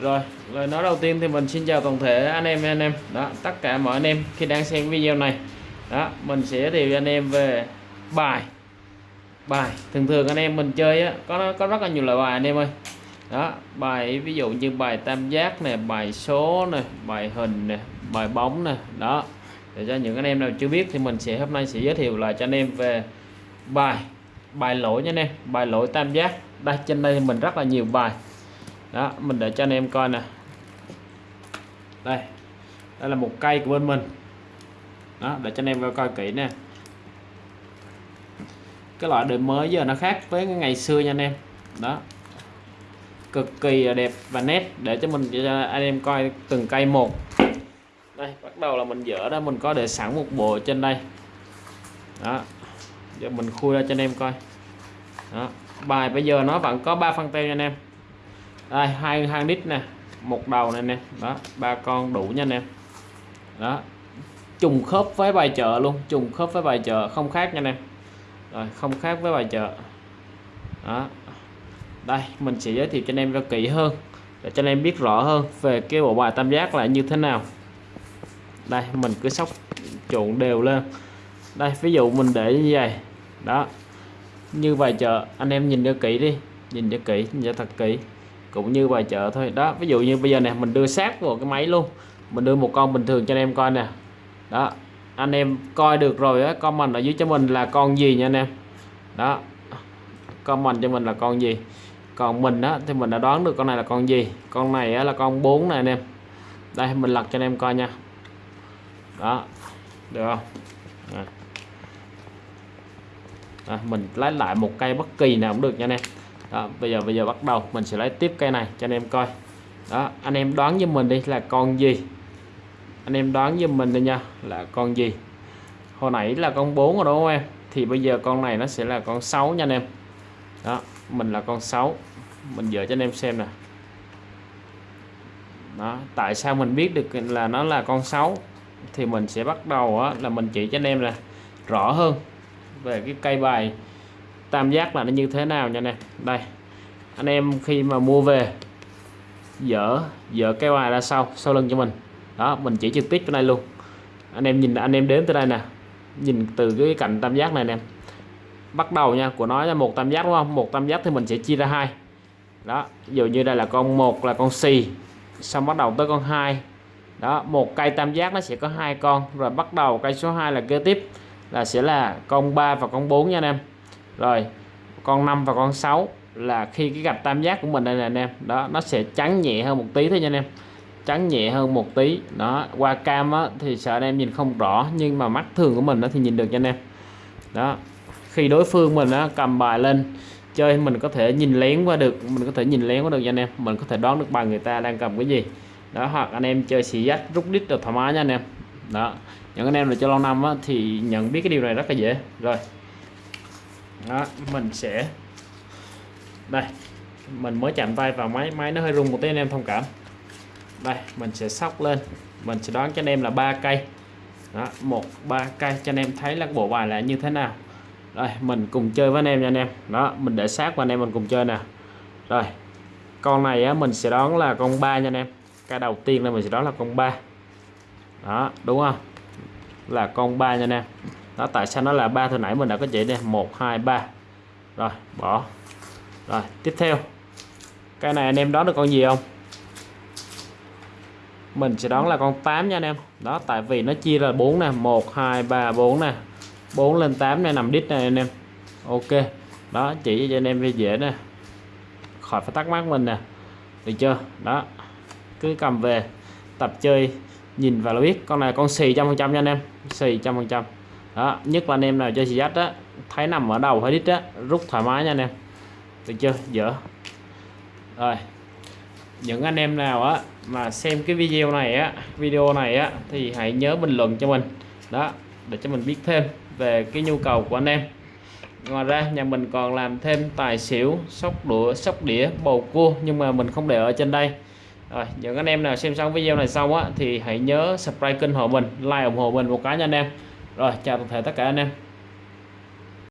rồi lời nói đầu tiên thì mình xin chào toàn thể anh em anh em. Đó tất cả mọi anh em khi đang xem video này. Đó mình sẽ giới thiệu anh em về bài. Bài thường thường anh em mình chơi á có có rất là nhiều loại bài anh em ơi. Đó bài ví dụ như bài tam giác này, bài số này, bài hình này, bài bóng này, đó để cho những anh em nào chưa biết thì mình sẽ hôm nay sẽ giới thiệu lại cho anh em về bài. Bài lỗi nha anh em bài lỗi tam giác. Đây trên đây thì mình rất là nhiều bài đó, mình để cho anh em coi nè. Đây đây là một cây của bên mình. Đó, để cho anh em coi kỹ nè. Cái loại đời mới giờ nó khác với ngày xưa nha anh em. Đó. Cực kỳ đẹp và nét, để cho mình, cho anh em coi từng cây một. Đây, bắt đầu là mình dỡ đó mình có để sẵn một bộ trên đây. Đó. Giờ mình khui ra cho anh em coi. Đó. Bài bây giờ nó vẫn có ba phân teo nha anh em đây, hai hai lít nè. Một đầu này nè. Đó, ba con đủ nha anh em. Đó. Trùng khớp với bài chợ luôn. Trùng khớp với bài chợ. Không khác nha anh em. Rồi, không khác với bài chợ. Đó. Đây, mình sẽ giới thiệu cho anh em cho kỹ hơn. Để cho anh em biết rõ hơn về cái bộ bài tam giác là như thế nào. Đây, mình cứ sóc trộn đều lên. Đây, ví dụ mình để như vậy. Đó. Như bài chợ, anh em nhìn cho kỹ đi. Nhìn cho kỹ, nhìn cho thật kỹ cũng như bài chợ thôi. Đó ví dụ như bây giờ nè mình đưa sát vào cái máy luôn. Mình đưa một con bình thường cho anh em coi nè. Đó anh em coi được rồi á comment ở dưới cho mình là con gì nha anh em. Đó comment cho mình là con gì. Còn mình á thì mình đã đoán được con này là con gì. Con này á, là con 4 này anh em. Đây mình lật cho anh em coi nha. Đó được không? À. À, mình lấy lại một cây bất kỳ nào cũng được nha anh em đó bây giờ bây giờ bắt đầu mình sẽ lấy tiếp cây này cho anh em coi. Đó anh em đoán với mình đi là con gì? Anh em đoán với mình đi nha là con gì? Hồi nãy là con 4 rồi đúng không em? Thì bây giờ con này nó sẽ là con 6 nha anh em. Đó mình là con 6 mình dỡ cho anh em xem nè. Đó tại sao mình biết được là nó là con 6 thì mình sẽ bắt đầu á, là mình chỉ cho anh em là rõ hơn về cái cây bài tam giác là nó như thế nào nha nè. Đây, anh em khi mà mua về dỡ dỡ cái bài ra sau sau lưng cho mình. Đó, mình chỉ trực tiếp cái này luôn. Anh em nhìn, anh em đến tới đây nè. Nhìn từ cái cạnh tam giác này nè. Bắt đầu nha, của nó là một tam giác đúng không? Một tam giác thì mình sẽ chia ra hai. Đó, ví dụ như đây là con một, là con xì. Xong bắt đầu tới con hai. Đó, một cây tam giác nó sẽ có hai con. Rồi bắt đầu cây số 2 là kế tiếp, là sẽ là con 3 và con 4 nha anh em rồi con 5 và con 6 là khi cái gạch tam giác của mình đây nè anh em. Đó nó sẽ trắng nhẹ hơn một tí thôi nha anh em. Trắng nhẹ hơn một tí. Đó qua cam á, thì sợ anh em nhìn không rõ nhưng mà mắt thường của mình nó thì nhìn được cho anh em. Đó khi đối phương mình á, cầm bài lên chơi mình có thể nhìn lén qua được mình có thể nhìn lén qua được cho anh em. Mình có thể đoán được bài người ta đang cầm cái gì. Đó hoặc anh em chơi xì dách rút đít được thoải mái nha anh em. Đó những anh em là chơi lâu năm á, thì nhận biết cái điều này rất là dễ. Rồi đó mình sẽ đây mình mới chạm tay vào máy máy nó hơi rung một tí anh em thông cảm. Đây mình sẽ sóc lên. Mình sẽ đoán cho anh em là ba cây. Đó một ba cây cho anh em thấy là bộ bài là như thế nào. Rồi mình cùng chơi với anh em nha anh em. Đó mình để sát và anh em mình cùng chơi nè. Rồi con này á, mình sẽ đoán là con ba nha anh em. Cái đầu tiên là mình sẽ đoán là con ba. Đó đúng không? Là con ba nha anh em đó, tại sao nó là ba hồi nãy mình đã có chỉ đây? Một, hai, ba. Rồi, bỏ. Rồi, tiếp theo. Cái này anh em đoán được con gì không? Mình sẽ đoán là con 8 nha anh em. Đó, tại vì nó chia là 4 nè. 1 2 3 4 nè. 4 lên 8 này nằm đít này anh em. Ok. Đó, chỉ cho anh em dễ nè. Khỏi phải thắc mắc mình nè. Được chưa? Đó. Cứ cầm về. Tập chơi, nhìn vào là biết. Con này con xì trăm phần trăm nha anh em. Xì trăm phần trăm đó, nhất là anh em nào chơi xì dắt á thấy nằm ở đầu hay đít á rút thoải mái nha anh em. Được chưa? Dở. Rồi. Những anh em nào á mà xem cái video này á, video này á, thì hãy nhớ bình luận cho mình. Đó, để cho mình biết thêm về cái nhu cầu của anh em. Ngoài ra, nhà mình còn làm thêm tài xỉu, sóc đũa, sóc đĩa, bầu cua, nhưng mà mình không để ở trên đây. Rồi, những anh em nào xem xong video này xong á, thì hãy nhớ subscribe kênh hộ mình, like ủng hộ mình một cái nha anh em rồi chào toàn thể tất cả anh em.